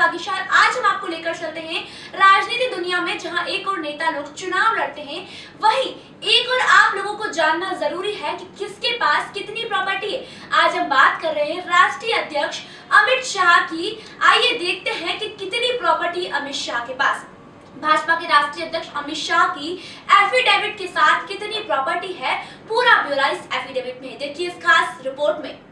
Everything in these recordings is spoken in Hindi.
वागीशार आज हम आपको लेकर चलते हैं राजनीति दुनिया में, जहाँ एक और नेता लोग चुनाव लड़ते हैं। वहीं एक और आप लोगों को जानना ज़रूरी है कि किसके पास कितनी प्रॉपर्टी है। आज हम बात कर रहे हैं राष्ट्रीय अध्यक्ष अमित शाह की। आइए देखते हैं कि कितनी प्रॉपर्टी अमित शाह के पास। भाजपा के राष्ट्रीय अध्यक्ष अमित शाह की एफिडेविट के साथ कितनी प्रॉपर्टी है, पूरा ब्यौरा इस एफिडेविट में देखिए इस खास रिपोर्ट में।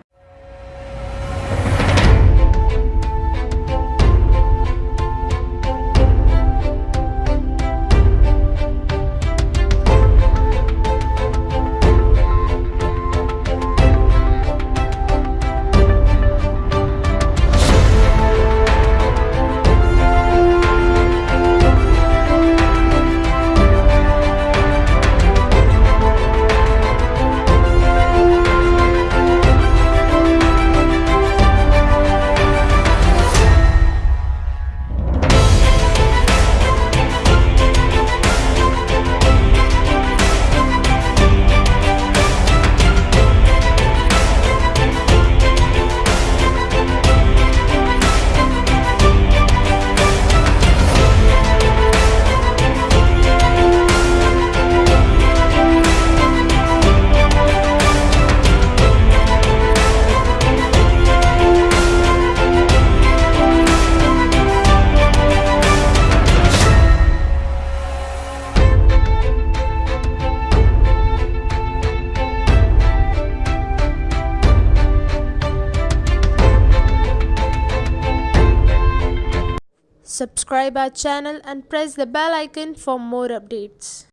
Subscribe our channel and press the bell icon for more updates.